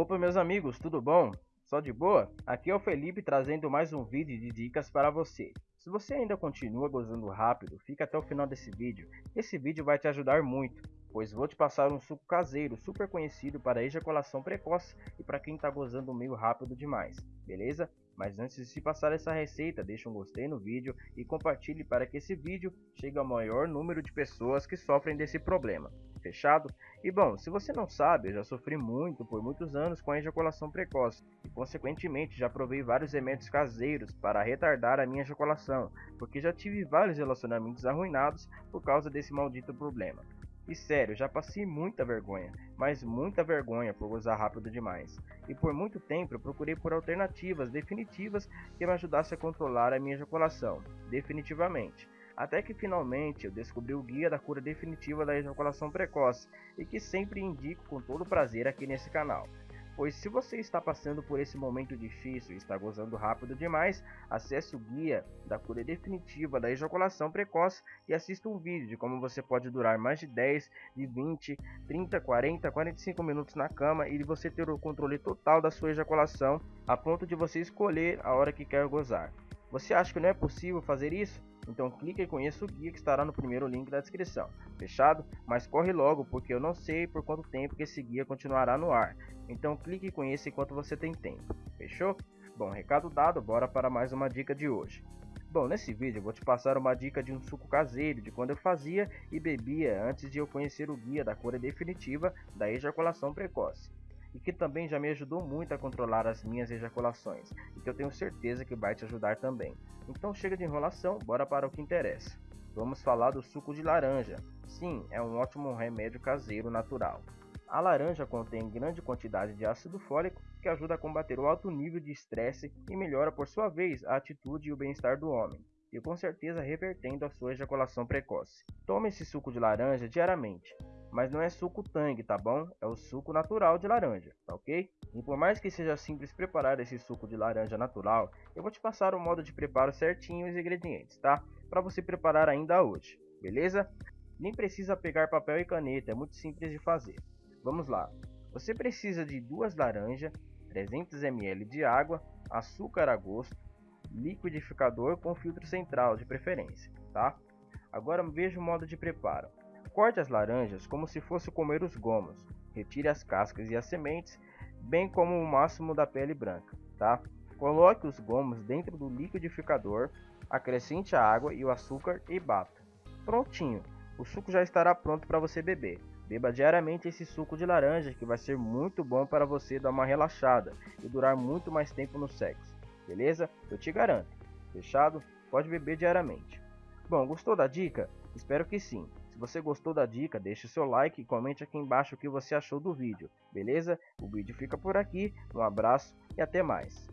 Opa meus amigos, tudo bom? Só de boa? Aqui é o Felipe trazendo mais um vídeo de dicas para você. Se você ainda continua gozando rápido, fica até o final desse vídeo. Esse vídeo vai te ajudar muito, pois vou te passar um suco caseiro super conhecido para ejaculação precoce e para quem está gozando meio rápido demais, beleza? Mas antes de se passar essa receita, deixa um gostei no vídeo e compartilhe para que esse vídeo chegue ao maior número de pessoas que sofrem desse problema. Fechado? E bom, se você não sabe, eu já sofri muito por muitos anos com a ejaculação precoce e consequentemente já provei vários remédios caseiros para retardar a minha ejaculação, porque já tive vários relacionamentos arruinados por causa desse maldito problema. E sério, já passei muita vergonha, mas muita vergonha por usar rápido demais. E por muito tempo eu procurei por alternativas definitivas que me ajudassem a controlar a minha ejaculação, definitivamente. Até que finalmente eu descobri o guia da cura definitiva da ejaculação precoce e que sempre indico com todo prazer aqui nesse canal. Pois se você está passando por esse momento difícil e está gozando rápido demais, acesse o guia da cura definitiva da ejaculação precoce e assista um vídeo de como você pode durar mais de 10, de 20, 30, 40, 45 minutos na cama e você ter o controle total da sua ejaculação a ponto de você escolher a hora que quer gozar. Você acha que não é possível fazer isso? Então clique e conheça o guia que estará no primeiro link da descrição. Fechado? Mas corre logo porque eu não sei por quanto tempo que esse guia continuará no ar. Então clique e conheça enquanto você tem tempo. Fechou? Bom, recado dado, bora para mais uma dica de hoje. Bom, nesse vídeo eu vou te passar uma dica de um suco caseiro de quando eu fazia e bebia antes de eu conhecer o guia da cura definitiva da ejaculação precoce e que também já me ajudou muito a controlar as minhas ejaculações e que eu tenho certeza que vai te ajudar também. Então chega de enrolação, bora para o que interessa. Vamos falar do suco de laranja. Sim, é um ótimo remédio caseiro natural. A laranja contém grande quantidade de ácido fólico que ajuda a combater o alto nível de estresse e melhora por sua vez a atitude e o bem-estar do homem, e com certeza revertendo a sua ejaculação precoce. Tome esse suco de laranja diariamente, mas não é suco tangue, tá bom? É o suco natural de laranja, tá ok? E por mais que seja simples preparar esse suco de laranja natural, eu vou te passar o modo de preparo certinho e os ingredientes, tá? Para você preparar ainda hoje, beleza? Nem precisa pegar papel e caneta, é muito simples de fazer. Vamos lá. Você precisa de duas laranjas, 300 ml de água, açúcar a gosto, liquidificador com filtro central de preferência, tá? Agora veja o modo de preparo. Corte as laranjas como se fosse comer os gomos. Retire as cascas e as sementes, bem como o máximo da pele branca, tá? Coloque os gomos dentro do liquidificador, acrescente a água e o açúcar e bata. Prontinho, o suco já estará pronto para você beber. Beba diariamente esse suco de laranja que vai ser muito bom para você dar uma relaxada e durar muito mais tempo no sexo, beleza? Eu te garanto. Fechado? Pode beber diariamente. Bom, gostou da dica? Espero que sim. Se você gostou da dica, deixe seu like e comente aqui embaixo o que você achou do vídeo, beleza? O vídeo fica por aqui, um abraço e até mais.